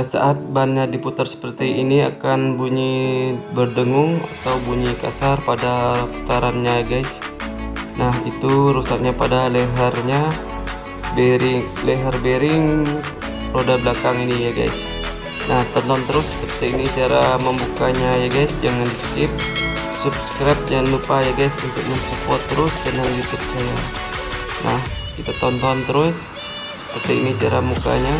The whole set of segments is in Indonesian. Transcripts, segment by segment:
Nah saat bannya diputar seperti ini akan bunyi berdengung atau bunyi kasar pada putarannya guys. Nah itu rusaknya pada lehernya bearing leher bearing roda belakang ini ya guys. Nah tonton terus seperti ini cara membukanya ya guys. Jangan di skip subscribe jangan lupa ya guys untuk mensupport terus channel youtube saya. Nah kita tonton terus seperti ini cara mukanya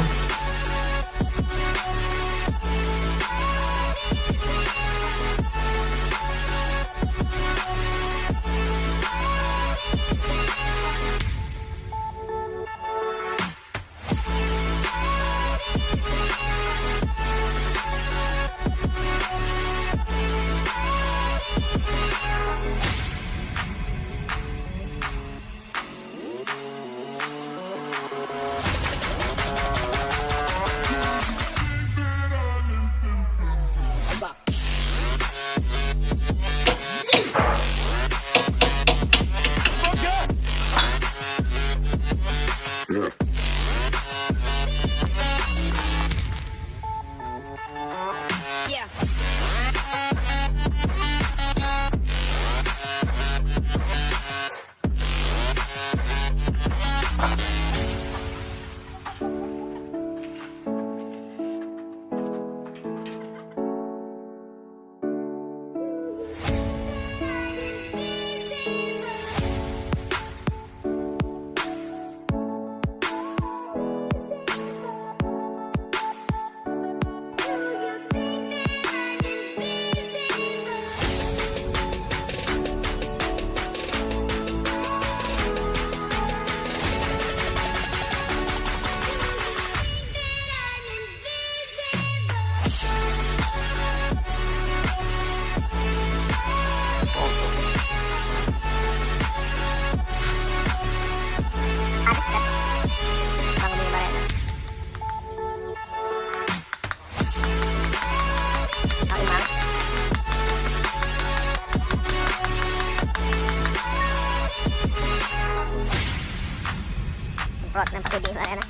Discord number 2 Discord นะ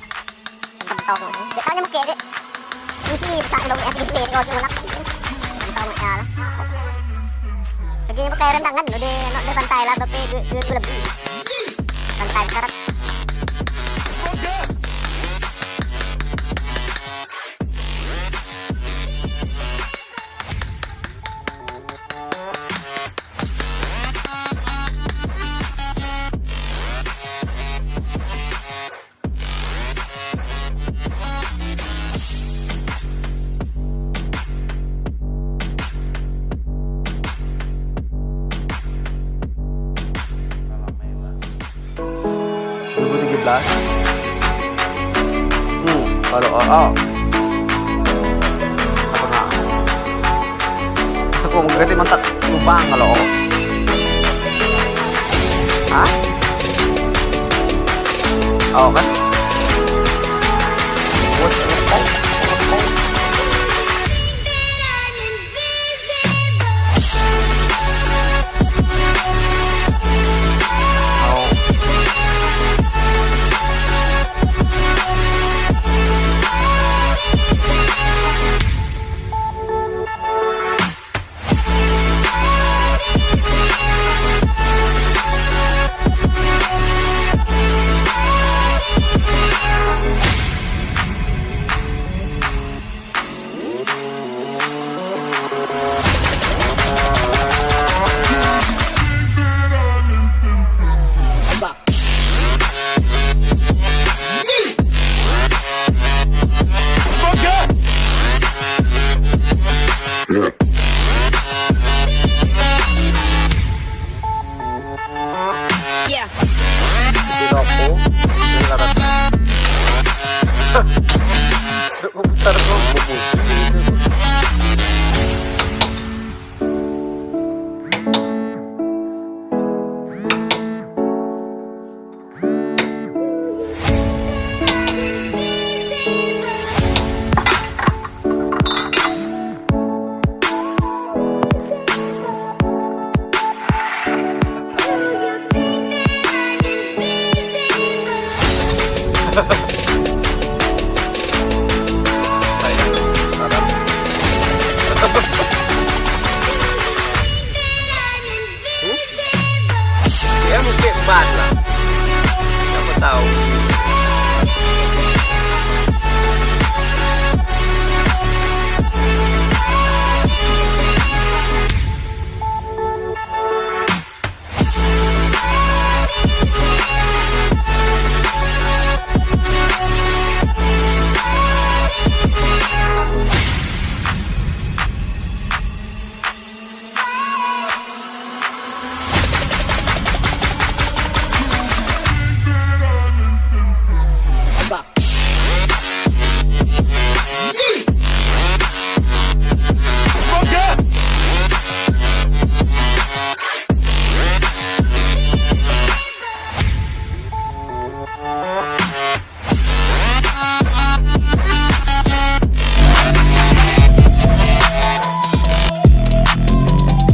ตองเดี๋ยวเขาจะมาเกะด้วยมีที่ภาษาอังกฤษแอปดิสเพย์ก็คือรับตองอะนะ Jadi pakai rentangan udah nak ada pantai lah tapi gue gue lebih pantai karat Hmm, kalau AA apa nggak? Aku mau ganti mantap lubang kalau O. Hah? Oh kan?